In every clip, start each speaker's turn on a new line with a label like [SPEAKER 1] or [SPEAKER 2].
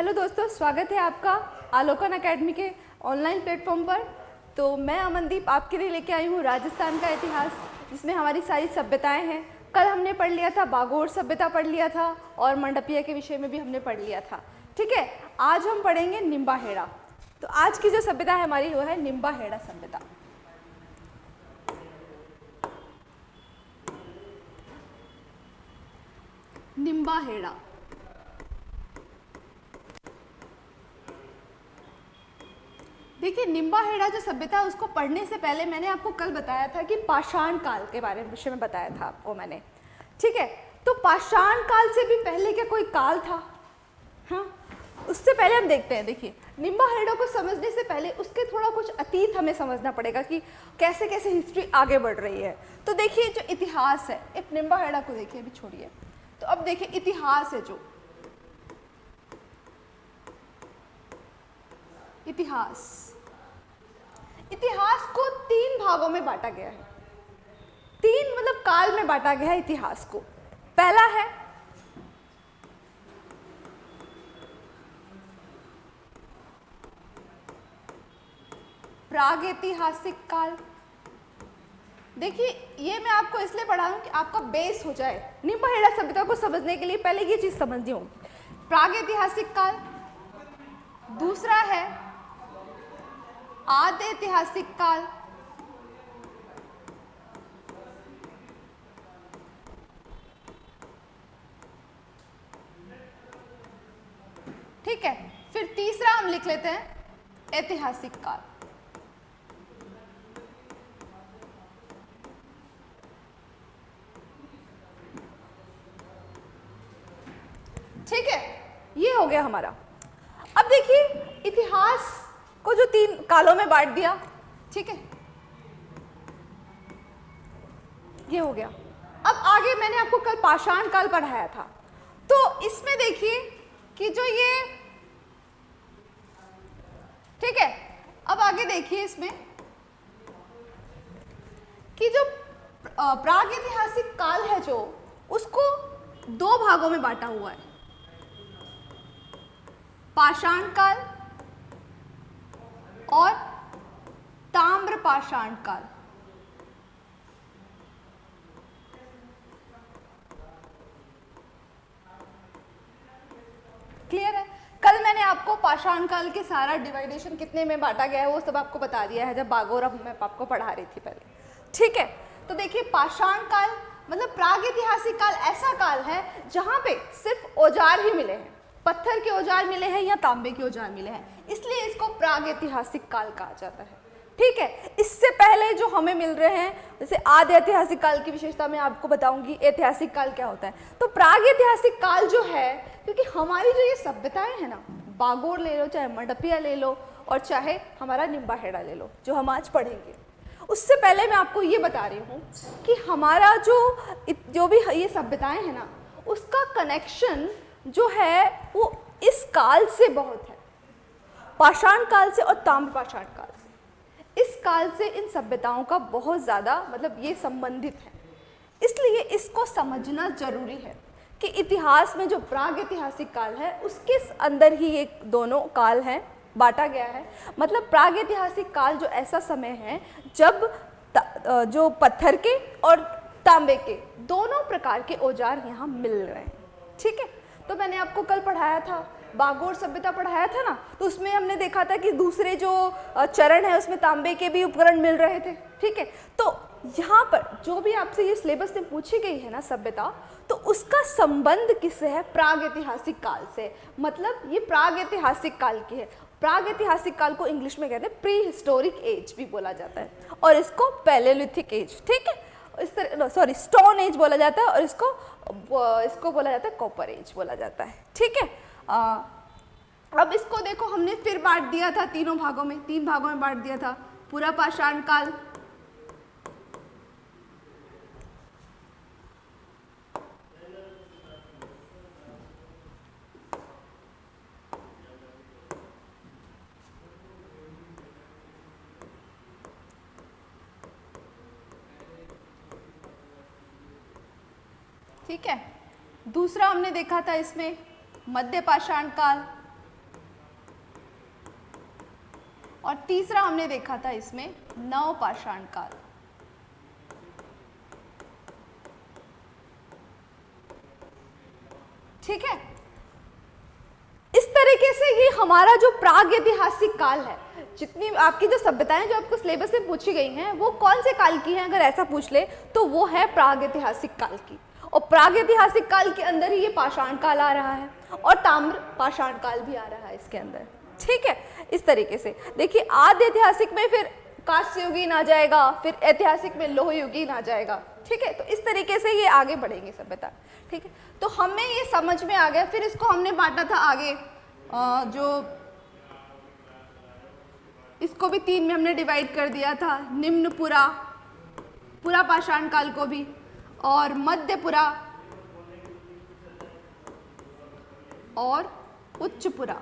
[SPEAKER 1] Hello दोस्तों, स्वागत है आपका आलोकन एकेडमी के ऑनलाइन प्लेटफॉर्म पर। तो मैं अमनदीप आपके लिए लेके आई हूँ राजस्थान का इतिहास, जिसमें हमारी सारी सभ्यताएँ हैं। कल हमने पढ़ लिया था, बागोर सभ्यता पढ़ लिया था और मंडपिया के विषय में भी हमने पढ़ लिया था। ठीक है, आज हम पढ़ेंगे निम्बा हेड़ा तो आज की जो सभ्यता है हमारी, वो है निम्बा हेड़ा सभ्यता। निम्बा देखिए, निम्बा हेड़ा जो सभ्यता है, उसको पढ़ने से पहले मैंने आपको कल बताया था कि पाषाण काल के बारे में, विषय में बताया था आपको मैंने। ठीक है? तो पाषाण काल से भी पहले क्या कोई काल था? हाँ? उससे पहले हम देखते हैं, देखिए। निम्बा हेड़ा को समझने से पहले उसके थोड़ा कुछ अतीत हमें समझना पड़ेगा कि कैसे कैसे हिस्ट्री आगे बढ़ रही है। तो देखिए, जो इतिहास है, एक निम्बा हेड़ा को देखिए, अभी छोड़िए। तो अब देखिए, इतिहास है जो। इतिहास। इतिहास को तीन भागों में बांटा गया है। तीन मतलब काल में बांटा गया है इतिहास को। पहला है, प्राग ऐतिहासिक काल। देखिए, ये मैं आपको इसलिए पढ़ा रहा हूँ कि आपका बेस हो जाए। निम्बहेड़ा सभ्यता को समझने के लिए पहले ये चीज़ समझनी होगी। प्रागैतिहासिक काल। दूसरा है आद्य ऐतिहासिक काल। ठीक है, फिर तीसरा हम लिख लेते हैं, ऐतिहासिक काल। ठीक है, ये हो गया हमारा। अब देखिए, इतिहास को जो तीन कालों में बांट दिया। ठीक है? ये हो गया। अब आगे मैंने आपको कल पाषाण काल पढ़ाया था। तो इसमें देखिए कि जो ये ठीक है? अब आगे देखिए इसमें कि जो प्राग ऐतिहासिक काल है जो, उसको दो भागों में बांटा हुआ है। पाषाण काल और ताम्र पाषाण काल। क्लियर है? कल मैंने आपको पाषाण काल के सारा डिवाइडेशन कितने में बांटा गया है, वो सब आपको बता दिया है, जब बागोर मैं आपको पढ़ा रही थी पहले। ठीक है? तो देखिए, पाषाण काल मतलब प्राग ऐतिहासिक काल ऐसा काल है, जहाँ पे सिर्फ़ औज़ार ही मिले हैं। पत्थर के औज़ार मिले हैं या तांबे के औज़ार मिले हैं। इसलिए इसको प्राग ऐतिहासिक काल कहा जाता है। ठीक है? इससे पहले जो हमें मिल रहे हैं, जैसे आदि ऐतिहासिक काल की विशेषता मैं आपको बताऊँगी, ऐतिहासिक काल क्या होता है। तो प्राग ऐतिहासिक काल जो है, क्योंकि हमारी जो ये सभ्यताएँ हैं ना, बागोर ले लो, चाहे मंडपिया ले लो, और चाहे हमारा निम्बाहेड़ा ले लो, जो हम आज पढ़ेंगे। उससे पहले मैं आपको ये बता रही हूँ कि हमारा जो जो भी ये सभ्यताएँ हैं ना, उसका कनेक्शन जो है, वो इस काल से बहुत है। पाषाण काल से और ताम्र पाषाण काल से। इस काल से इन सभ्यताओं का बहुत ज़्यादा मतलब ये संबंधित है। इसलिए इसको समझना ज़रूरी है कि इतिहास में जो प्राग ऐतिहासिक काल है, उसके अंदर ही ये दोनों काल हैं, बांटा गया है। मतलब प्राग ऐतिहासिक काल जो ऐसा समय है, जब जो पत्थर के और तांबे के दोनों प्रकार के औज़ार यहाँ मिल रहे हैं। ठीक है? तो मैंने आपको कल पढ़ाया था। बागोर सभ्यता पढ़ाया था ना तो उसमें हमने देखा था कि दूसरे जो चरण है, उसमें तांबे के भी उपकरण मिल रहे थे, ठीक है? तो यहाँ पर जो भी आपसे ये सिलेबस में पूछी गई है ना सभ्यता तो उसका संबंध किससे है? प्राग ऐतिहासिक काल से। मतलब ये प्राग ऐतिहासिक काल की है। प्राग ऐतिहासिक काल को इंग्लिश में कहते हैं प्री हिस्टोरिक एज भी बोला जाता है। और इसको पैलेलिथिक एज ठीक है? इस तरह सॉरी स्टोन एज बोला जाता है और इसको इसको बोला जाता है कॉपर एज बोला जाता है। ठीक है? अब इसको देखो, हमने फिर बांट दिया था तीनों भागों में, तीन भागों में बांट दिया था। पूरा पाषाण काल ठीक है? दूसरा हमने देखा था इसमें मध्य पाषाण काल। और तीसरा हमने देखा था इसमें नव पाषाण काल। ठीक है? इस तरीके से ये हमारा जो प्राग ऐतिहासिक काल है, जितनी आपकी जो सभ्यताएँ जो आपको सिलेबस में पूछी गई हैं, वो कौन से काल की हैं? अगर ऐसा पूछ ले तो वो है प्राग ऐतिहासिक काल की। और प्राग ऐतिहासिक काल के अंदर ही ये पाषाण काल आ रहा है और ताम्र पाषाण काल भी आ रहा है इसके अंदर। ठीक है? इस तरीके से। देखिए आद्य ऐतिहासिक में फिर कांस्य युगीन आ जाएगा फिर ऐतिहासिक में लोह युगीन आ जाएगा। ठीक है? तो इस तरीके से ये आगे बढ़ेंगे सभ्यता ठीक है? तो हमें ये समझ में आ गया फिर इसको हमने बांटा था आगे। आ, जो इसको भी तीन में हमने डिवाइड कर दिया था निम्न पुरा पुरा पाषाण काल को भी। और मध्यपुरा और उच्चपुरा।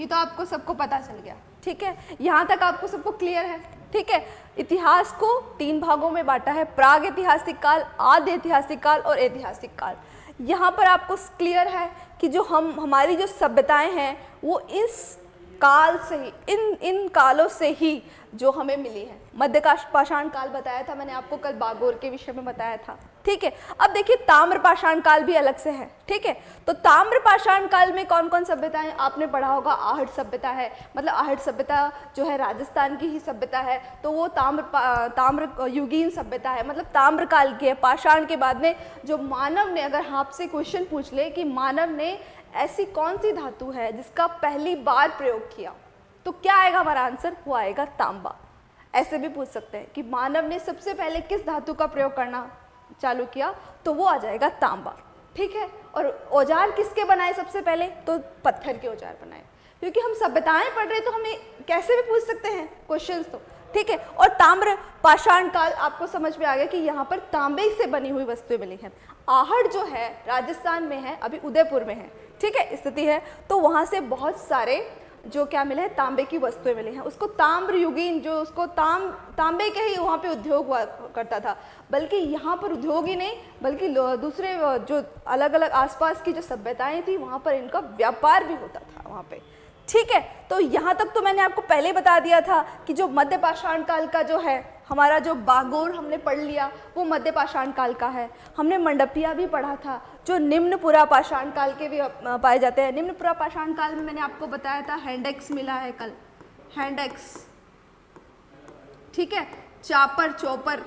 [SPEAKER 1] ये तो आपको सबको पता चल गया। ठीक है? यहाँ तक आपको सबको क्लियर है। ठीक है? इतिहास को तीन भागों में बांटा है। प्राग ऐतिहासिक काल, आद्य ऐतिहासिक काल और ऐतिहासिक काल। यहाँ पर आपको क्लियर है कि जो हम, हमारी जो सभ्यताएँ हैं, वो इस काल से ही, इन इन कालों से ही जो हमें मिली है। मध्यकाश पाषाण काल बताया था मैंने आपको, कल बागोर के विषय में बताया था। ठीक है? अब देखिए ताम्र पाषाण काल भी अलग से है। ठीक है? तो ताम्र पाषाण काल में कौन कौन सभ्यताएँ? आपने पढ़ा होगा, आहट सभ्यता है। मतलब आहट सभ्यता जो है, राजस्थान की ही सभ्यता है। तो वो ताम्र ताम्र युगीन सभ्यता है। मतलब ताम्र काल की है। पाषाण के बाद में जो मानव ने, अगर आपसे क्वेश्चन पूछ ले कि मानव ने ऐसी कौन सी धातु है जिसका पहली बार प्रयोग किया? तो क्या आएगा हमारा आंसर? वो आएगा तांबा। ऐसे भी पूछ सकते हैं कि मानव ने सबसे पहले किस धातु का प्रयोग करना चालू किया? तो वो आ जाएगा तांबा। ठीक है? और औज़ार किसके बनाए सबसे पहले? तो पत्थर के औज़ार बनाए। क्योंकि हम सभ्यताएँ पढ़ रहे तो हमें कैसे भी पूछ सकते हैं। क्वेश्चंस तो। ठीक है? और ताम्र, पाषाण काल आपको समझ में आ गया कि यहाँ पर तांबे से बनी हुई वस्तुएँ मिली हैं। आहड़ जो है, राजस्थान में है, अभी उदयपुर में है। ठीक है? स्थिति है तो वहाँ से बहुत सारे जो क्या मिले हैं, तांबे की वस्तुएँ मिली हैं। उसको ताम्र युगीन, जो उसको ताम, तांबे के ही वहाँ पे उद्योग हुआ करता था। बल्कि यहाँ पर उद्योग ही नहीं, बल्कि दूसरे, जो अलग अलग आसपास की जो सभ्यताएँ थी, वहाँ पर इनका व्यापार भी होता था वहाँ पे। ठीक है तो यहाँ तक तो मैंने आपको पहले बता दिया था कि जो मध्य पाषाण काल का जो है, हमारा जो बागोर हमने पढ़ लिया, वो मध्य पाषाण काल का है। हमने मंडपिया भी पढ़ा था, जो निम्न पुरा पाषाण काल के भी पाए जाते हैं। निम्न पुरा पाषाण काल में मैंने आपको बताया था, हैंडेक्स मिला है कल। हैंडेक्स। ठीक है, चापर, चौपर।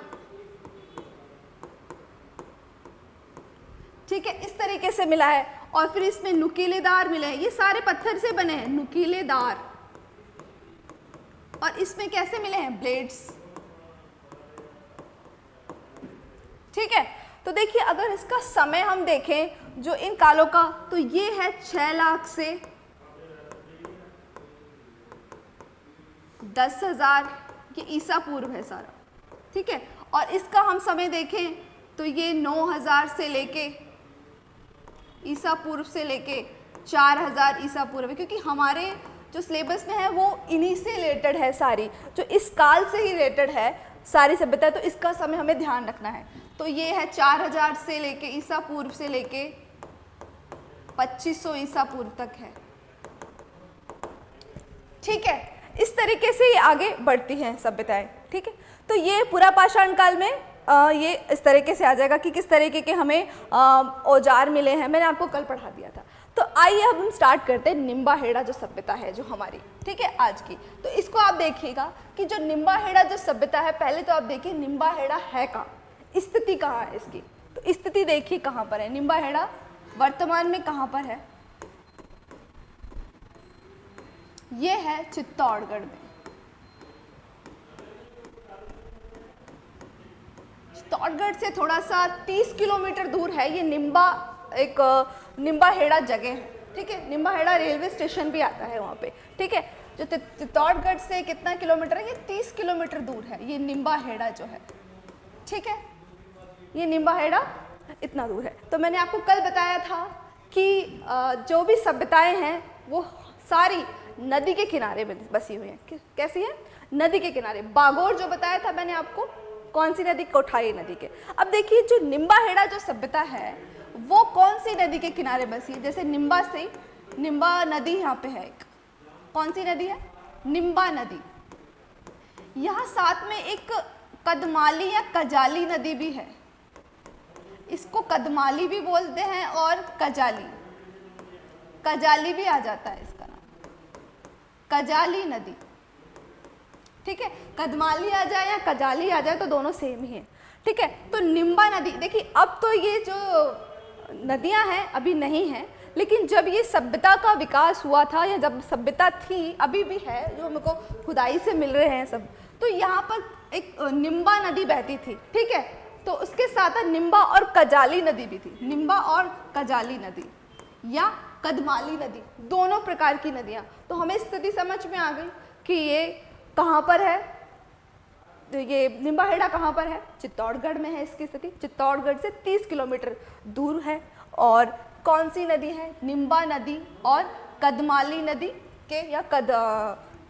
[SPEAKER 1] ठीक है, इस तरीके से मिला है। और फिर इसमें नुकीलेदार मिले हैं। ये सारे पत्थर से बने हैं, नुकीलेदार। और इसमें कैसे मिले हैं? ब्लेड्स ठीक है? तो देखिए, अगर इसका समय हम देखें, जो इन कालों का तो ये है छह लाख से दस हज़ार। ये ईसा पूर्व है सारा। ठीक है? और इसका हम समय देखें तो ये नौ हज़ार से लेके ईसा पूर्व से लेके चार हज़ार ईसा पूर्व क्योंकि हमारे जो सिलेबस में है वो इन्हीं से रिलेटेड है सारी। जो इस काल से ही रिलेटेड है सारी सभ्यता तो इसका समय हमें ध्यान रखना है। तो ये है चार हज़ार से लेके ईसा पूर्व से लेके पच्चीस सौ ईसा पूर्व तक है। ठीक है? इस तरीके से ये आगे बढ़ती हैं सभ्यताएँ। ठीक है? तो ये पूरा पाषाण काल में ये इस तरीके से आ जाएगा कि किस तरीके के हमें औज़ार मिले हैं। मैंने आपको कल पढ़ा दिया था। तो आइए अब हम स्टार्ट करते हैं निम्बा हेड़ा जो सभ्यता है, जो हमारी, ठीक है, आज की। तो इसको आप देखिएगा कि जो निम्बा हेड़ा जो सभ्यता है, पहले तो आप देखिए निम्बा हेड़ा है कहाँ? स्थिति कहाँ है इसकी? तो स्थिति देखिए कहाँ पर है। निम्बा हेड़ा वर्तमान में कहाँ पर है? ये है चित्तौड़गढ़ में। चित्तौड़गढ़ से थोड़ा सा 30 किलोमीटर दूर है। ये निम्बा एक निम्बा हेड़ा जगह है, ठीक है? निम्बा हेड़ा रेलवे स्टेशन भी आता है वहाँ पे, ठीक है? जो चित्तौड़गढ़ से कितना किलोमीटर है? ये 30 किलोमीटर दूर है। ये निम्बा हेड़ा जो है, ठीक है? ये निम्बा हेड़ा इतना दूर है। तो मैंने आपको कल बताया था कि जो भी सभ्यताएँ हैं, वो सारी नदी के किनारे में बसी हुई हैं। कैसी है? नदी के किनारे। बागोर जो बताया था मैंने आपको कौन सी नदी? कोठाई नदी के। अब देखिए, जो निम्बा हेड़ा जो सभ्यता है, वो कौन सी नदी के किनारे बसी है? जैसे निम्बा से निम्बा नदी यहाँ पे है एक। कौन सी नदी है? निम्बा नदी। यहाँ साथ में एक कदमाली या कजाली नदी भी है। इसको कदमाली भी बोलते हैं और कजाली। कजाली भी आ जाता है इसका नाम। कजाली नदी। ठीक है? कदमाली आ जाए या कजाली आ जाए तो दोनों सेम ही है। ठीक है? तो निम्बा नदी, देखिए, अब तो ये जो नदियाँ हैं, अभी नहीं हैं, लेकिन जब ये सभ्यता का विकास हुआ था या जब सभ्यता थी, अभी भी है, जो हमको खुदाई से मिल रहे हैं सब तो यहाँ पर एक निम्बा नदी बहती थी, ठीक है? तो उसके साथ निम्बा और कजाली नदी भी थी, निम्बा और कजाली नदी, या कदमाली नदी, दोनों प्रकार की नदियाँ। तो हमें स्थिति समझ में आ गई कि ये कहाँ पर है? तो ये निम्बाहेड़ा कहाँ पर है? चित्तौड़गढ़ में है इसकी स्थिति। चित्तौड़गढ़ से 30 किलोमीटर दूर है। और कौन सी नदी है? निम्बा नदी और कदमाली नदी के या कद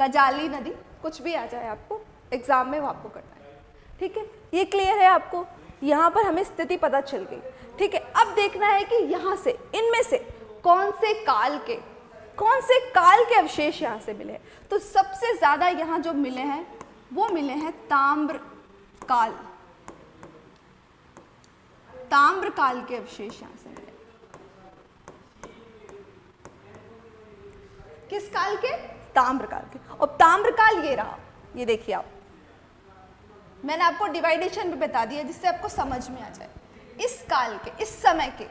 [SPEAKER 1] कजाली नदी। कुछ भी आ जाए आपको एग्ज़ाम में वो आपको करना है। ठीक है? ये क्लियर है आपको? यहाँ पर हमें स्थिति पता चल गई। ठीक है? अब देखना है कि यहाँ से, इनमें से कौन से काल के कौन से काल के अवशेष यहाँ से मिले? तो सबसे ज़्यादा यहाँ जो मिले हैं, वो मिले हैं ताम्र काल। ताम्र काल के अवशेष यहाँ से मिले। किस काल के? ताम्र काल के। और ताम्र काल ये रहा। ये देखिए आप। मैंने आपको डिवाइडेशन भी बता दिया जिससे आपको समझ में आ जाए। इस काल के, इस समय के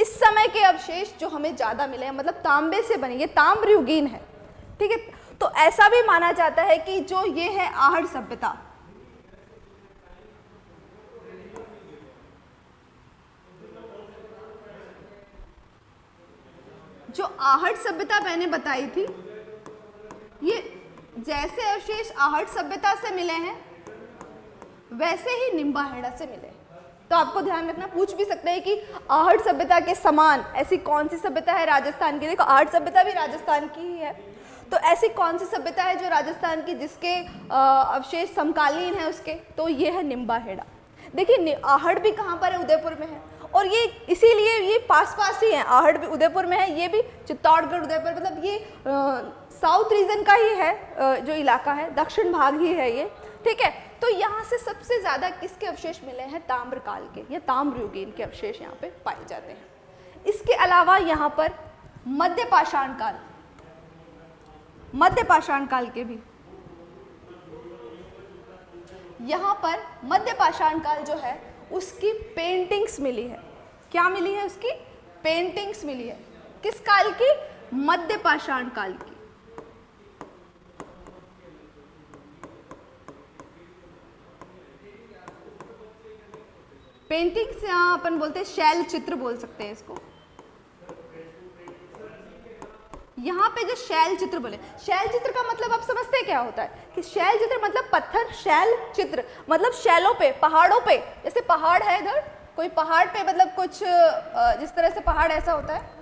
[SPEAKER 1] इस समय के अवशेष जो हमें ज़्यादा मिले हैं मतलब तांबे से बने, ये ताम्र युगीन है, ठीक है? तो ऐसा भी माना जाता है कि जो ये है आहड़ सभ्यता। जो आहट सभ्यता मैंने बताई थी, ये जैसे अवशेष आहट सभ्यता से मिले हैं, वैसे ही निम्बाहेड़ा से मिले तो आपको ध्यान रखना, पूछ भी सकते हैं कि आहट सभ्यता के समान ऐसी कौन सी सभ्यता है राजस्थान की? देखो आहट सभ्यता भी राजस्थान की ही है। तो ऐसी कौन सी सभ्यता है जो राजस्थान की जिसके अवशेष समकालीन है उसके? तो ये है निम्बाहेड़ा। देखिए आहड़ भी कहाँ पर है? उदयपुर में है। और ये इसीलिए ये पास पास ही है। आहड़ भी उदयपुर में है, ये भी चित्तौड़गढ़, उदयपुर मतलब ये साउथ रीजन का ही है जो इलाका है। दक्षिण भाग ही है ये। ठीक है तो यहाँ से सबसे ज़्यादा किसके अवशेष मिले हैं? ताम्रकाल के, या ताम्रयुगीन के अवशेष यहाँ पे पाए जाते हैं। इसके अलावा यहाँ पर मध्य पाषाण काल मध्य पाषाण काल के भी। यहाँ पर मध्य पाषाण काल जो है, उसकी पेंटिंग्स मिली है। क्या मिली है उसकी? पेंटिंग्स मिली है। किस काल की? मध्य पाषाण काल की। पेंटिंग्स यहाँ अपन बोलते हैं शैल चित्र बोल सकते हैं इसको। यहाँ पे जो शैल चित्र बोले शैल चित्र का मतलब आप समझते क्या होता है? कि शैल चित्र मतलब पत्थर शैल चित्र मतलब शैलों पे, पहाड़ों पे। जैसे पहाड़ है इधर, कोई पहाड़ पे मतलब कुछ जिस तरह से पहाड़ ऐसा होता है।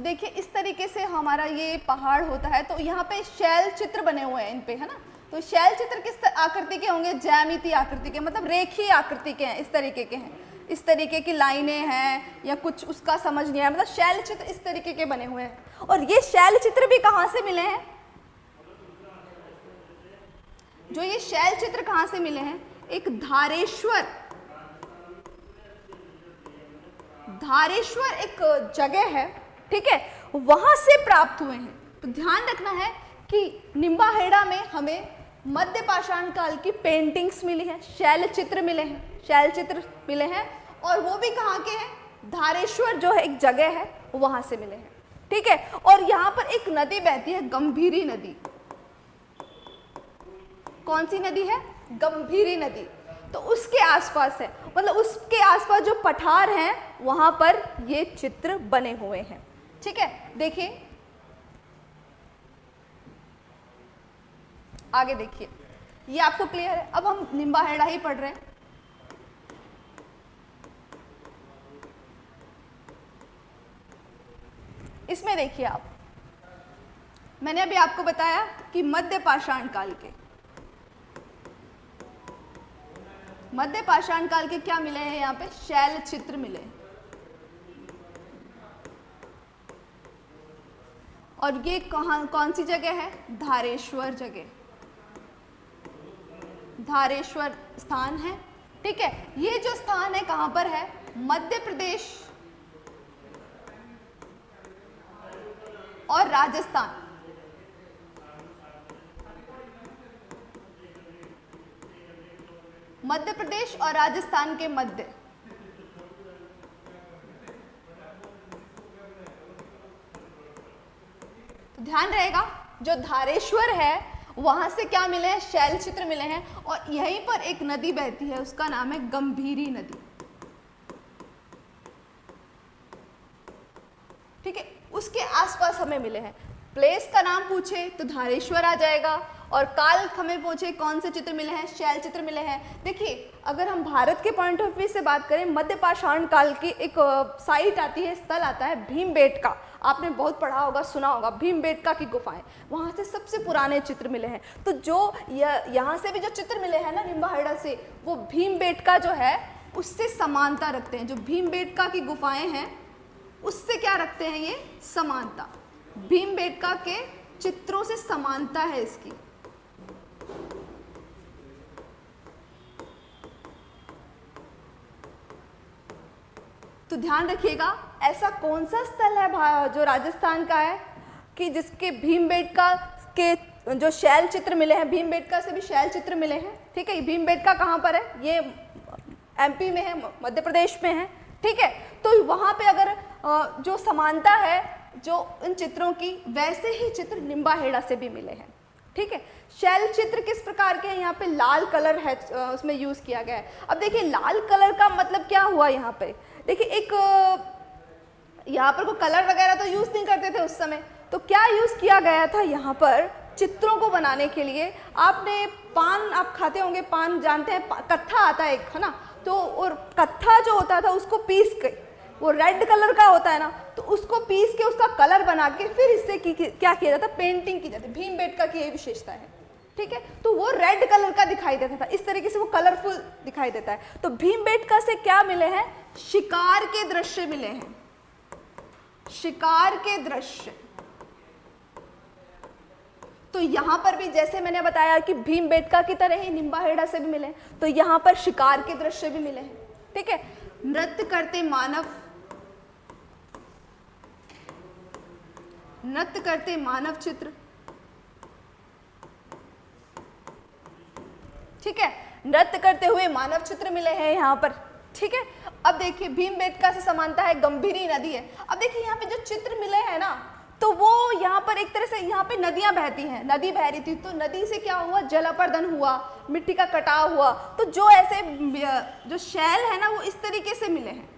[SPEAKER 1] तो देखिए, इस तरीके से हमारा ये पहाड़ होता है। तो यहाँ पे शैल चित्र बने हुए हैं इन पे, है ना? तो शैल चित्र किस आकृति के होंगे? जैमिति आकृति के मतलब रेखी आकृति के हैं, इस तरीके के हैं। इस तरीके की लाइनें हैं या कुछ उसका समझ नहीं है मतलब शैल चित्र इस तरीके के बने हुए हैं। और ये शैल चित्र भी कहाँ से मिले हैं? जो ये शैल चित्र कहाँ से मिले हैं? एक धारेश्वर। धारेश्वर एक जगह है। ठीक है? वहाँ से प्राप्त हुए हैं। तो ध्यान रखना है कि निम्बाहेड़ा में हमें मध्य पाषाण काल की पेंटिंग्स मिली हैं शैल चित्र मिले हैं शैल चित्र मिले हैं, और वो भी कहाँ के हैं? धारेश्वर जो है एक जगह है, वहाँ से मिले हैं। ठीक है? और यहाँ पर एक नदी बहती है, गंभीरी नदी। कौन सी नदी है? गंभीरी नदी। तो उसके आसपास है। मतलब उसके आसपास जो पठार हैं, वहाँ पर ये चित्र बने हुए हैं। ठीक है, देखिए। आगे देखिए। ये आपको क्लियर है। अब हम निम्बाहेड़ा ही पढ़ रहे हैं। इसमें देखिए आप। मैंने अभी आपको बताया कि मध्य पाषाण काल के। मध्य पाषाण काल के क्या मिले हैं यहाँ पे? शैल चित्र मिले और ये कहा, कौन सी जगह है? धारेश्वर जगह। धारेश्वर स्थान है। ठीक है, ये जो स्थान है कहाँ पर है? मध्य प्रदेश और राजस्थान। मध्य प्रदेश और राजस्थान के मध्य। ध्यान रहेगा, जो धारेश्वर है, वहाँ से क्या मिले हैं? शैल चित्र मिले हैं और यहीं पर एक नदी बहती है, उसका नाम है गंभीरी नदी। ठीक है? उसके आसपास हमें मिले हैं। प्लेस का नाम पूछे तो धारेश्वर आ जाएगा और काल हमें पूछे कौन से चित्र मिले हैं, शैल चित्र मिले हैं। देखिए, अगर हम भारत के पॉइंट ऑफ़ व्यू से बात करें, मध्य पाषाण काल की एक साइट आती है, स्थल आता है भीम का आपने बहुत पढ़ा होगा, सुना होगा भीम की गुफाएँ। वहाँ से सबसे पुराने चित्र मिले हैं। तो जो यहाँ से भी जो चित्र मिले हैं ना, निम्बाहेड़ा से, वो भीम का जो है, उससे समानता रखते हैं। जो भीम की गुफाएँ हैं, उससे क्या रखते हैं ये? समानता। भीम बेटका के चित्रों से समानता है इसकी। तो ध्यान रखिएगा, ऐसा कौन सा स्थल है जो राजस्थान का है कि जिसके भीम बेटका के जो शैल चित्र मिले हैं, भीम बेटका से भी शैल चित्र मिले हैं, ठीक है? भीम बेटका कहाँ पर है? ये एमपी में है, मध्य प्रदेश में है, ठीक है? तो वहाँ पे अगर जो समानता है, जो इन चित्रों की, वैसे ही चित्र निम्बाहेड़ा से भी मिले हैं, ठीक है? शैल चित्र किस प्रकार के हैं? यहाँ पे लाल कलर है उसमें यूज़ किया गया है। अब देखिए, लाल कलर का मतलब क्या हुआ यहाँ पे? देखिए, एक यहाँ पर कोई कलर वगैरह तो यूज़ नहीं करते थे उस समय। तो क्या यूज़ किया गया था यहाँ पर चित्रों को बनाने के लिए? आपने पान, आप खाते होंगे, पान जानते हैं कत्था आता है एक, है ना? तो और कत्था जो होता था उसको पीस के, वो रेड कलर का होता है ना तो उसको पीस के उसका कलर बना के फिर इससे क्या किया जाता पेंटिंग की जाती भीम बेट का की यही विशेषता है। ठीक है? तो वो रेड कलर का दिखाई देता था। इस तरीके से वो कलरफुल दिखाई देता है। तो भीम बेटका से क्या मिले हैं? शिकार के दृश्य मिले हैं। शिकार के दृश्य। तो यहाँ पर भी जैसे मैंने बताया कि भीम बेटका की तरह ही निम्बाहेड़ा से भी मिले तो यहाँ पर शिकार के दृश्य भी मिले हैं। ठीक है? नृत्य करते मानव। नृत्य करते मानव चित्र। ठीक है? नृत्य करते हुए मानव चित्र मिले हैं यहाँ पर। ठीक है? अब देखिए, भीम बेटका से समानता है, गंभीरी नदी है। अब देखिए, यहाँ पे जो चित्र मिले हैं ना तो वो यहाँ पर एक तरह से यहाँ पे नदियाँ बहती हैं। नदी बह रही थी तो नदी से क्या हुआ? जलापर्दन हुआ, मिट्टी का कटाव हुआ। तो जो ऐसे जो शैल है ना, वो इस तरीके से मिले हैं।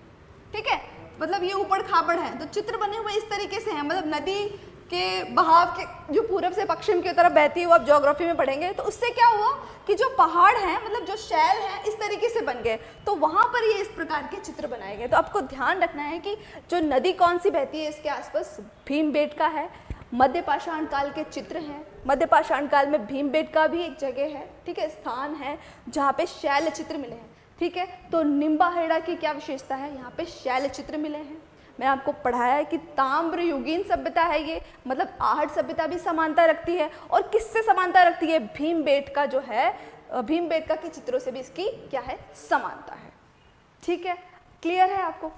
[SPEAKER 1] ठीक है? मतलब ये ऊपर खापड़ है। तो चित्र बने हुए इस तरीके से हैं। मतलब नदी के बहाव के, जो पूरब से पश्चिम की तरफ़ बहती है वो आप जोग्राफी में पढ़ेंगे तो उससे क्या हुआ कि जो पहाड़ हैं मतलब जो शैल हैं, इस तरीके से बन गए। तो वहाँ पर ये इस प्रकार के चित्र बनाए गए। तो आपको ध्यान रखना है कि जो नदी कौन सी बहती है, इसके आसपास भीम बेट का है। मध्य पाषाण काल के चित्र हैं। मध्य पाषाण काल में भीम बेट का भी एक जगह है, ठीक है, स्थान है, जहाँ पे शैल चित्र मिले हैं, ठीक है। तो निम्बाहेड़ा की क्या विशेषता है? यहाँ पे शैल चित्र मिले हैं। मैं आपको पढ़ाया है कि ताम्र युगीन सभ्यता है ये मतलब आहट सभ्यता भी समानता रखती है। और किससे समानता रखती है? भीम का जो है भीम का के चित्रों से भी इसकी क्या है? समानता है। ठीक है? क्लियर है आपको?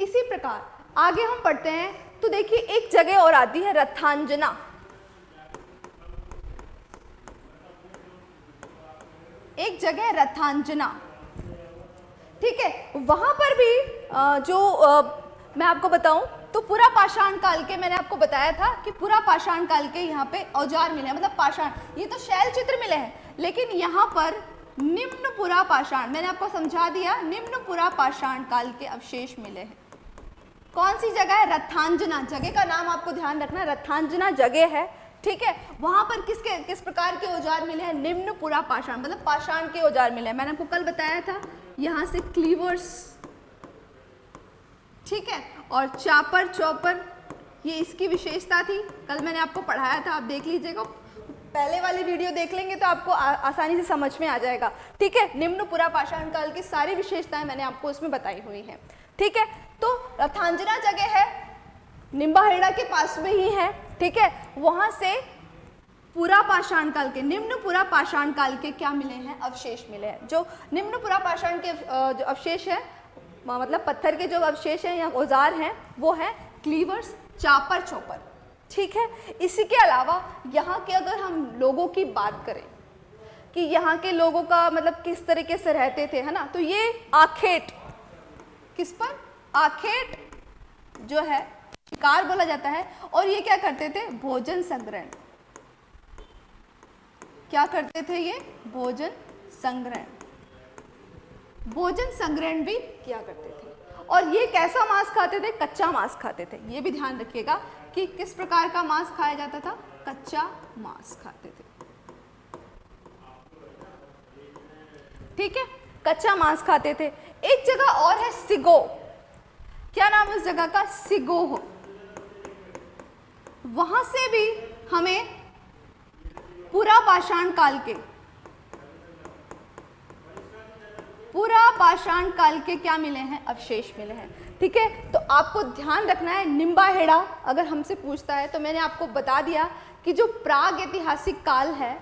[SPEAKER 1] इसी प्रकार, आगे हम पढ़ते हैं तो देखिए एक जगह और आती है रथांजना। एक जगह रथांजना। ठीक है? वहाँ पर भी जो मैं आपको बताऊँ तो पूरा पाषाण काल के मैंने आपको बताया था कि पूरा पाषाण काल के यहाँ पे औज़ार मिले हैं मतलब पाषाण, ये तो शैल चित्र मिले हैं, लेकिन यहाँ पर निम्न पुरा पाषाण, मैंने आपको समझा दिया, निम्न पुरा पाषाण काल के अवशेष मिले हैं। कौन सी जगह है? रथांजना जगह का नाम आपको ध्यान रखना रथांजना जगह है, ठीक है? वहाँ पर किसके, किस प्रकार के औज़ार मिले हैं? निम्न पुरा पाषाण मतलब पाषाण के औज़ार मिले हैं। मैंने आपको कल बताया था, यहाँ से क्लीवर्स ठीक है? और चापर चौपर ये इसकी विशेषता थी। कल मैंने आपको पढ़ाया था आप देख लीजिएगा। पहले वाली वीडियो देख लेंगे तो आपको आ, आसानी से समझ में आ जाएगा। ठीक है? निम्न पुरा पाषाण काल की सारी विशेषताएँ मैंने आपको इसमें बताई हुई हैं। ठीक है? तो रथांजना जगह है निम्बाहेड़ा के पास में ही है। ठीक है? वहाँ से पूरा पाषाण काल के निम्न पूरा पाषाण काल के क्या मिले हैं? अवशेष मिले हैं। जो निम्न पूरा पाषाण के जो अवशेष है मतलब पत्थर के जो अवशेष हैं या औज़ार हैं, वो है क्लीवर्स चापर चौपर। ठीक है? इसी के अलावा यहाँ के अगर हम लोगों की बात करें, कि यहाँ के लोगों का मतलब किस तरीके से रहते थे, है ना? तो ये आखेट। किस पर? आखेट जो है, शिकार बोला जाता है। और ये क्या करते थे? भोजन संग्रहण। क्या करते थे ये? भोजन संग्रहण। भोजन संग्रहण भी किया करते थे। और ये कैसा मांस खाते थे? कच्चा मांस खाते थे। ये भी ध्यान रखिएगा कि किस प्रकार का मांस खाया जाता था? कच्चा मांस खाते थे। ठीक है? कच्चा मांस खाते थे। एक जगह और है सिगो। क्या नाम है उस जगह का? सिगोह वहाँ से भी हमें पूरा पाषाण काल के पूरा पाषाण काल के क्या मिले हैं? अवशेष मिले हैं। ठीक है? तो आपको ध्यान रखना है, निम्बा हेड़ा, अगर हमसे पूछता है तो मैंने आपको बता दिया कि जो प्राग ऐतिहासिक काल है,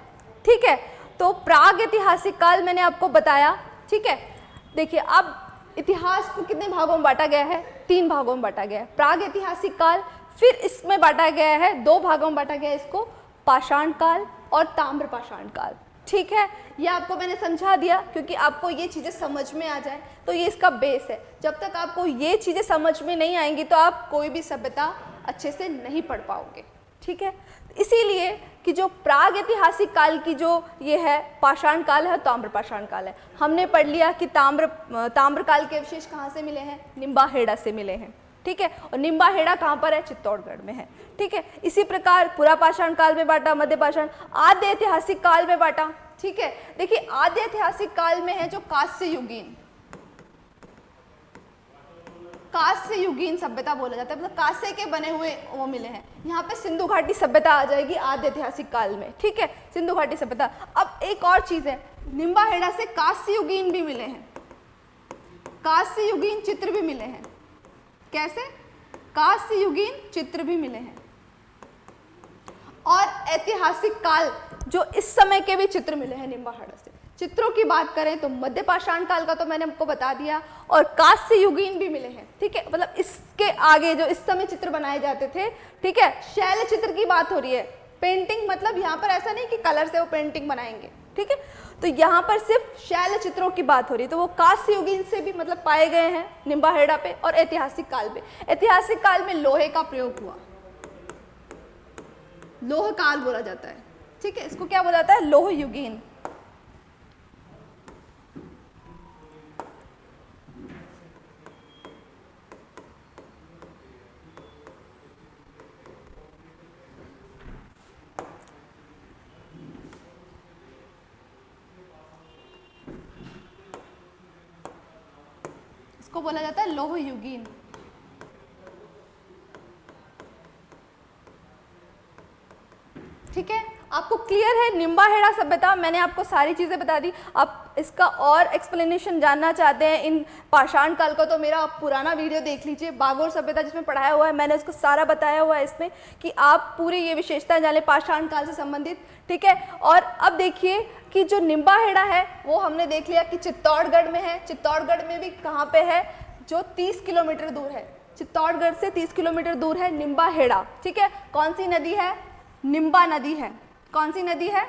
[SPEAKER 1] ठीक है? तो प्राग ऐतिहासिक काल मैंने आपको बताया, ठीक है? देखिए, अब इतिहास को कितने भागों में बांटा गया है? तीन भागों में बांटा गया है। प्राग ऐतिहासिक काल, फिर इसमें बांटा गया है, दो भागों में बांटा गया है इसको, पाषाण काल और ताम्र पाषाण काल। ठीक है, ये आपको मैंने समझा दिया, क्योंकि आपको ये चीज़ें समझ में आ जाए तो ये इसका बेस है। जब तक आपको ये चीज़ें समझ में नहीं आएँगी तो आप कोई भी सभ्यता अच्छे से नहीं पढ़ पाओगे, ठीक है? इसीलिए कि जो प्राग ऐतिहासिक काल की जो ये है, पाषाण काल है ताम्र पाषाण काल है। हमने पढ़ लिया कि ताम्र ताम्र काल के अवशेष कहाँ से मिले हैं? निम्बाहेड़ा से मिले हैं। ठीक है? और निम्बाहेड़ा कहाँ पर है? चित्तौड़गढ़ में है। ठीक है? इसी प्रकार पुरा पाषाण काल में बांटा, मध्य पाषाण, आद्य ऐतिहासिक काल में बांटा, ठीक है? देखिए, आद्य ऐतिहासिक काल में है जो कास्य युगीन। कास्य युगीन सभ्यता बोला जाता है। मतलब कास्य के बने हुए वो मिले हैं। यहाँ पे सिंधु घाटी सभ्यता आ जाएगी आद्य ऐतिहासिक काल में, ठीक है? सिंधु घाटी सभ्यता। अब एक और चीज़ है निम्बाहेड़ा से कास्य युगीन भी मिले हैं। कास्य युगीन चित्र भी मिले हैं। कैसे? कास्य युगीन चित्र भी मिले हैं। और ऐतिहासिक काल जो इस समय के भी चित्र मिले हैं निम्बाहाड़ा से। चित्रों की बात करें तो मध्य पाषाण काल का तो मैंने आपको बता दिया और कास्य युगीन भी मिले हैं, ठीक है? मतलब इसके आगे जो इस समय चित्र बनाए जाते थे, ठीक है? शैल चित्र की बात हो रही है। पेंटिंग मतलब यहाँ पर ऐसा नहीं कि कलर से वो पेंटिंग बनाएँगे। ठीक है? तो यहाँ पर सिर्फ़ शैल चित्रों की बात हो रही है। तो वो कास्य युगीन से भी मतलब पाए गए हैं निम्बाहेड़ा पे और ऐतिहासिक काल पे ऐतिहासिक काल में लोहे का प्रयोग हुआ। लोह काल बोला जाता है। ठीक है? इसको क्या बोला जाता है? लोह युगीन इसको बोला जाता है लोह युगीन। ठीक है? आपको क्लियर है? निम्बाहेड़ा सभ्यता, मैंने आपको सारी चीज़ें बता दी। आप इसका और एक्सप्लेनेशन जानना चाहते हैं, इन पाषाण काल का तो मेरा पुराना वीडियो देख लीजिए। बागोर सभ्यता जिसमें पढ़ाया हुआ है, मैंने उसको सारा बताया हुआ है इसमें कि आप पूरी ये विशेषताएँ जाने पाषाण काल से संबंधित। ठीक है? और अब देखिए कि जो निम्बाहेड़ा है, वो हमने देख लिया कि चित्तौड़गढ़ में है। चित्तौड़गढ़ में भी कहाँ पे है? जो 30 किलोमीटर दूर है, चित्तौड़गढ़ से 30 किलोमीटर दूर है निम्बा हेड़ा ठीक है? कौन सी नदी है? निम्बा नदी है। कौन सी नदी है?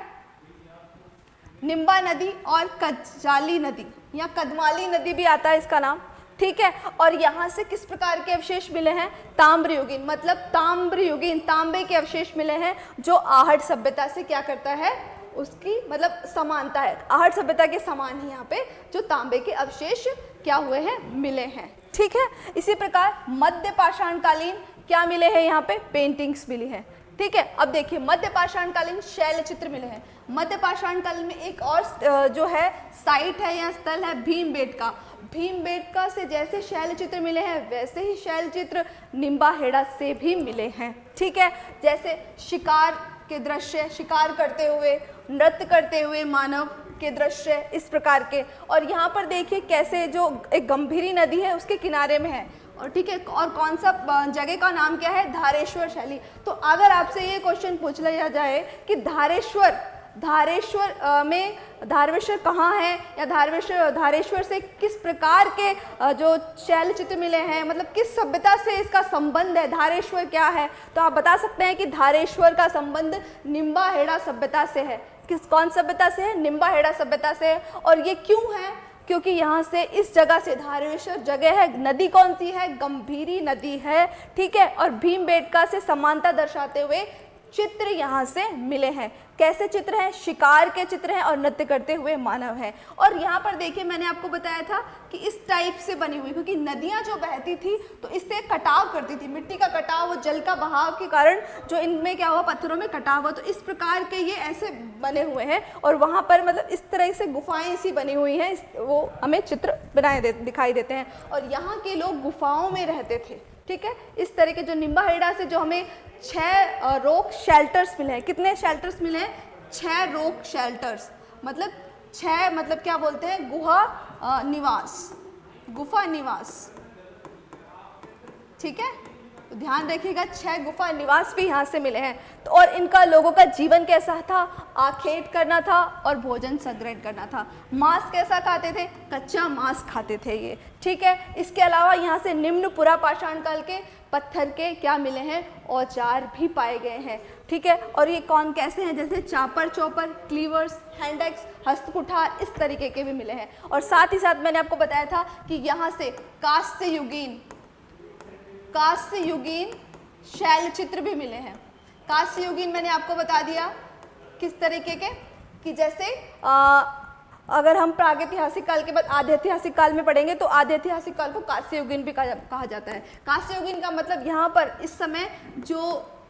[SPEAKER 1] निम्बा नदी और कजाली नदी, या कदमाली नदी भी आता है इसका नाम, ठीक है? और यहाँ से किस प्रकार के अवशेष मिले हैं? ताम्र युगीन मतलब ताम्र युगीन तांबे के अवशेष मिले हैं, जो आहट सभ्यता से क्या करता है? उसकी मतलब समानता है। आहट सभ्यता के समान ही यहाँ पे जो तांबे के अवशेष क्या हुए हैं? मिले हैं। ठीक है? इसी प्रकार मध्य पाषाण कालीन क्या मिले हैं यहाँ पे? पेंटिंग्स मिली हैं। ठीक है? अब देखिए, मध्य पाषाण कालीन शैल चित्र मिले हैं। मध्य पाषाण काल में एक और जो है साइट है या स्थल है भीम बेटका भीम बेटका से जैसे शैल चित्र मिले हैं, वैसे ही शैल चित्र निम्बा हेड़ा से भी मिले हैं। ठीक है? जैसे शिकार के दृश्य, शिकार करते हुए, नृत्य करते हुए मानव के दृश्य इस प्रकार के। और यहाँ पर देखिए कैसे जो एक गंभीरी नदी है, उसके किनारे में है। और ठीक है, और कौन सा जगह का नाम क्या है? धारेश्वर शैली। तो अगर आपसे ये क्वेश्चन पूछ लिया जाए कि धारेश्वर धारेश्वर में धारवेश्वर कहाँ है? या धारवेश्वर, धारेश्वर से किस प्रकार के जो शैल चित्र मिले हैं मतलब किस सभ्यता से इसका संबंध है? धारेश्वर क्या है? तो आप बता सकते हैं कि धारेश्वर का संबंध निम्बा हेड़ा सभ्यता से है। किस कौन सभ्यता से है? निम्बा हेड़ा सभ्यता से और ये क्यों है? क्योंकि यहाँ से इस जगह से धारेश्वर जगह है। नदी कौन सी है? गंभीरी नदी है। ठीक है? और भीम से समानता दर्शाते हुए चित्र यहाँ से मिले हैं। कैसे चित्र हैं, शिकार के चित्र हैं और नृत्य करते हुए मानव हैं। और यहाँ पर देखिए, मैंने आपको बताया था कि इस टाइप से बनी हुई, क्योंकि नदियाँ जो बहती थी तो इससे कटाव करती थी। मिट्टी का कटाव वो जल का बहाव के कारण जो इनमें क्या हुआ, पत्थरों में कटाव हुआ। तो इस प्रकार के ये ऐसे बने हुए हैं और वहाँ पर मतलब इस तरह से गुफाएँ सी बनी हुई हैं। वो हमें चित्र बनाए दे, दिखाई देते हैं। और यहाँ के लोग गुफाओं में रहते थे। ठीक है? इस तरह के जो निम्बा हेड़ा से जो हमें छः रोक शेल्टर्स मिले हैं। कितने शेल्टर्स मिले हैं? छः रोक शेल्टर्स मतलब छः मतलब क्या बोलते हैं? गुहा निवास। गुफा निवास। ठीक है? तो ध्यान रखिएगा, छह गुफा निवास भी यहाँ से मिले हैं। तो और इनका लोगों का जीवन कैसा था? आखेट करना था और भोजन संग्रहण करना था। मांस कैसा खाते थे? कच्चा मांस खाते थे ये। ठीक है, इसके अलावा यहाँ से निम्न पुरा पाषाण काल के पत्थर के क्या मिले हैं? औज़ार भी पाए गए हैं। ठीक है, और ये कौन कैसे हैं? जैसे चापर चौपर क्लीवर्स, हैंडेक्स, हस्तकुठार, इस तरीके के भी मिले हैं। और साथ ही साथ मैंने आपको बताया था कि यहाँ से कास्य युगीन कास्य युगीन शैल चित्र भी मिले हैं। कास्य युगीन मैंने आपको बता दिया किस तरीके के कि जैसे आ, अगर हम प्रागैतिहासिक काल के बाद आधे ऐतिहासिक काल में पढ़ेंगे तो आधे ऐतिहासिक काल को कास्य युगीन भी कहा जाता है। कास्य युगीन का मतलब यहाँ पर इस समय जो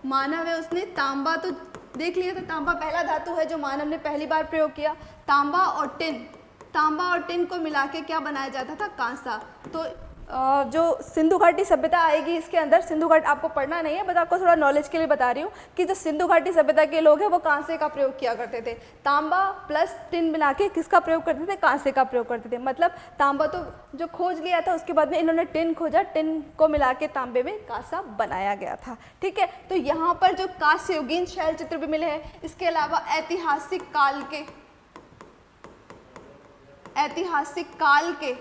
[SPEAKER 1] मानव है उसने तांबा तो देख लिया था तांबा पहला धातु है जो मानव ने पहली बार प्रयोग किया। तांबा और टिन तांबा और टिन को मिला के क्या बनाया जाता था? कांसा। तो जो सिंधु घाटी सभ्यता आएगी इसके अंदर, सिंधु घाट आपको पढ़ना नहीं है, बट आपको थोड़ा नॉलेज के लिए बता रही हूँ कि जो सिंधु घाटी सभ्यता के लोग हैं, वो कांसे का प्रयोग किया करते थे। तांबा प्लस टिन मिला के किसका प्रयोग करते थे? कांसे का प्रयोग करते थे। मतलब तांबा तो जो खोज लिया था, उसके बाद में इन्होंने टिन खोजा। टिन को मिला के तांबे में कांसा बनाया गया था। ठीक है? तो यहाँ पर जो कांस्य योगीन शैल चित्र भी मिले हैं, इसके अलावा ऐतिहासिक काल के, ऐतिहासिक काल के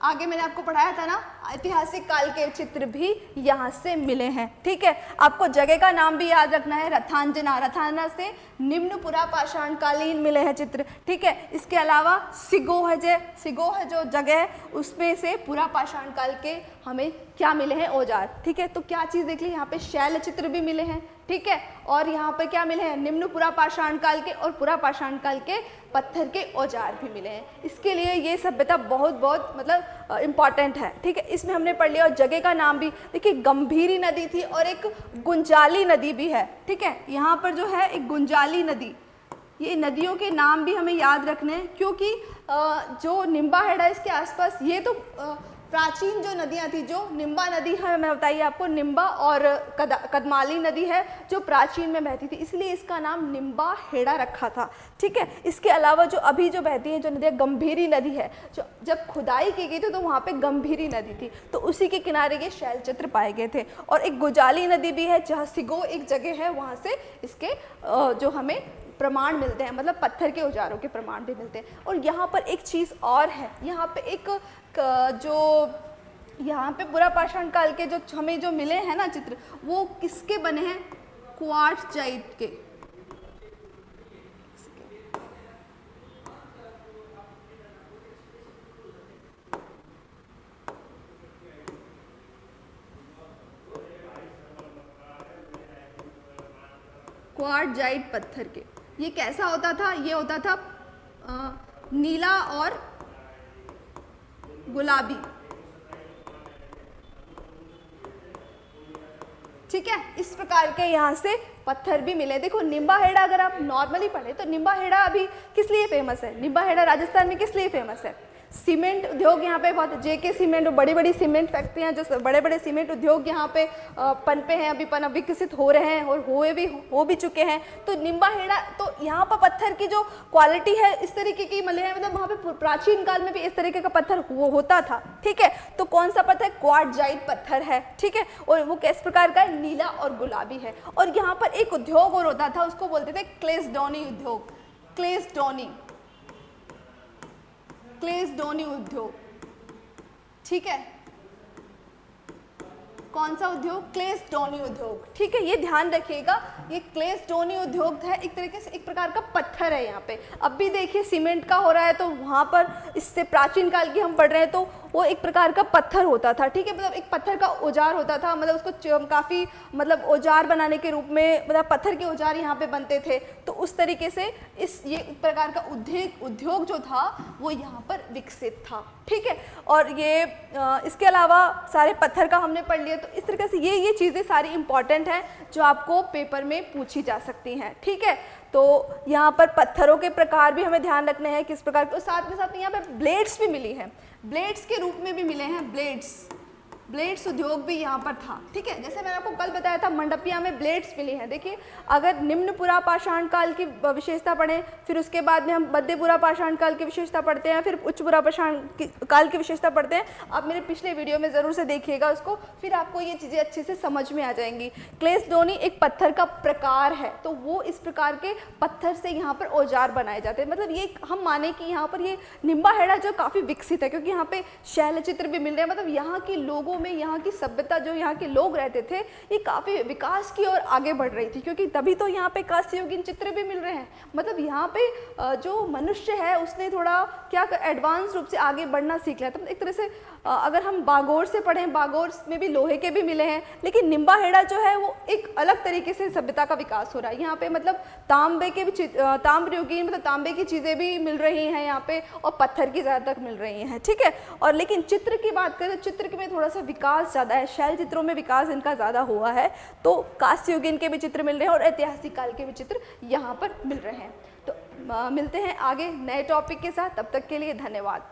[SPEAKER 1] आगे मैंने आपको पढ़ाया था ना, ऐतिहासिक काल के चित्र भी यहाँ से मिले हैं, ठीक है? आपको जगह का नाम भी याद रखना है, रथांजना। रथाना से निम्न पुरा पाषाण कालीन मिले हैं चित्र, ठीक है? इसके अलावा सिगो है। जो सिगो है जो जगह है, उसमें से पुरा पाषाण काल के हमें क्या मिले हैं? औज़ार, ठीक है? तो क्या चीज़ देख ली? यहाँ पे शैल चित्र भी मिले हैं। ठीक है? और यहाँ पर क्या मिले हैं? निम्न पुरा पाषाण काल के और पुरा पाषाण काल के पत्थर के औज़ार भी मिले हैं। इसके लिए ये सभ्यता बहुत बहुत मतलब इंपॉर्टेंट है। ठीक है? इसमें हमने पढ़ लिया और जगह का नाम भी। देखिए, गंभीरी नदी थी और एक गुंजाली नदी भी है। ठीक है? यहाँ पर जो है, एक गुंजाली नदी। ये नदियों के नाम भी हमें याद रखने हैं, क्योंकि जो निम्बा हेडा इसके आसपास, ये तो प्राचीन जो नदियाँ थी जो निम्बा नदी है मैं बताइए आपको निम्बा और कद, कदमाली नदी है जो प्राचीन में बहती थी इसलिए इसका नाम निम्बा हेड़ा रखा था ठीक है? इसके अलावा जो अभी जो बहती है जो नदी गंभीरी नदी है जो जब खुदाई की गई थी तो वहाँ पे गंभीरी नदी थी तो उसी के किनारे ये शैल चित्र पाए गए थे और एक गुजाली नदी भी है जहाँ सिगो एक जगह है वहाँ से इसके जो हमें प्रमाण मिलते हैं मतलब पत्थर के औजारों के प्रमाण भी मिलते हैं। और यहाँ पर एक चीज़ और है, यहाँ पे एक जो, यहाँ पे बुरा पाषाण काल के जो, हमें जो मिले हैं ना चित्र, वो किसके बने हैं? क्वार्ट्ज जाइट के। क्वार्टजाइट पत्थर के। ये कैसा होता था? ये होता था आ, नीला और गुलाबी। ठीक है? इस प्रकार के यहाँ से पत्थर भी मिले। देखो निम्बा हेड़ा अगर आप नॉर्मली पढ़े तो निम्बा हेड़ा अभी किस लिए फ़ेमस है? निम्बा हेड़ा राजस्थान में किस लिए फ़ेमस है? सीमेंट उद्योग यहाँ पे बहुत जे के सीमेंट बड़ी बड़ी सीमेंट फैक्ट्रियाँ, जो बड़े बड़े सीमेंट उद्योग यहाँ पे पनपे हैं, अभी पन विकसित हो रहे हैं और हुए भी, हो भी चुके हैं। तो निम्बा हेड़ा तो यहाँ पर पत्थर की जो क्वालिटी है इस तरीके की मिले मतलब वहाँ पे प्राचीन काल में भी इस तरीके का पत्थर वो होता था, ठीक है? तो कौन सा पत्थर? क्वार्टजाइट पत्थर है, ठीक है? और वो किस प्रकार का है? नीला और गुलाबी है। और यहाँ पर एक उद्योग और होता था, उसको बोलते थे क्लेसडोनी उद्योग। क्लेसडोनी। क्लेसडोनी उद्योग ठीक है कौन सा उद्योग क्लेस डोनी उद्योग ठीक है ये ध्यान रखिएगा ये क्लेस डोनी उद्योग है एक तरीके से एक प्रकार का पत्थर है यहाँ पे अब भी देखिए सीमेंट का हो रहा है तो वहाँ पर इससे प्राचीन काल की हम पढ़ रहे हैं तो वो एक प्रकार का पत्थर होता था, ठीक है? मतलब एक पत्थर का औज़ार होता था मतलब उसको काफ़ी मतलब औज़ार बनाने के रूप में मतलब पत्थर के औज़ार यहाँ पे बनते थे। तो उस तरीके से इस, ये प्रकार का उद्योग उद्योग जो था, वो यहाँ पर विकसित था, ठीक है? और ये इसके अलावा सारे पत्थर का हमने पढ़ लिया तो इस तरीके से ये ये चीज़ें सारी इंपॉर्टेंट हैं, जो आपको पेपर में पूछी जा सकती हैं, ठीक है? तो यहाँ पर पत्थरों के प्रकार भी हमें ध्यान रखने हैं, किस प्रकार के साथ में साथ यहाँ पर ब्लेड्स भी मिली हैं। ब्लेड्स के रूप में भी मिले हैं ब्लेड्स ब्लेड्स उद्योग भी यहाँ पर था, ठीक है? जैसे मैंने आपको कल बताया था, मंडपिया में ब्लेड्स मिली हैं। देखिए, अगर निम्न पुरा पाषाण काल की विशेषता पढ़ें, फिर उसके बाद में हम बद्यपुरा पाषाण काल की विशेषता पढ़ते हैं फिर उच्च पुरा पाषाण काल की विशेषता पढ़ते हैं, आप मेरे पिछले वीडियो में ज़रूर से देखिएगा उसको, फिर आपको ये चीज़ें अच्छे से समझ में आ जाएँगी। क्लेस डोनी एक पत्थर का प्रकार है तो वो इस प्रकार के पत्थर से यहाँ पर औज़ार बनाए जाते हैं। मतलब ये हम माने कि यहाँ पर ये निम्बा हेड़ा जो काफ़ी विकसित है, क्योंकि यहाँ पे शैल चित्र भी मिल रहे हैं मतलब यहाँ के लोगों में यहाँ की सभ्यता, जो यहाँ के लोग रहते थे, ये काफ़ी विकास की ओर आगे बढ़ रही थी, क्योंकि तभी तो यहाँ पे कास्योगिन चित्र भी मिल रहे हैं। मतलब यहाँ पे जो मनुष्य है, उसने थोड़ा क्या एडवांस रूप से आगे बढ़ना सीख लिया। तो एक तरह से अगर हम बागोर से पढ़ें बागोर में भी लोहे के भी मिले हैं, लेकिन निम्बा हेड़ा जो है, वो एक अलग तरीके से सभ्यता का विकास हो रहा है। यहाँ पे मतलब तांबे के भी ताम्र योगी मतलब तांबे की चीज़ें भी मिल रही हैं यहाँ पे, और पत्थर की ज़्यादा तक मिल रही हैं, ठीक है? और लेकिन चित्र की बात करें तो चित्र में थोड़ा सा विकास ज़्यादा है, शैल चित्रों में विकास इनका ज़्यादा हुआ है तो कास्य के भी चित्र मिल रहे हैं, और ऐतिहासिक काल के भी चित्र यहाँ पर मिल रहे हैं। तो मिलते हैं आगे नए टॉपिक के साथ, तब तक के लिए धन्यवाद।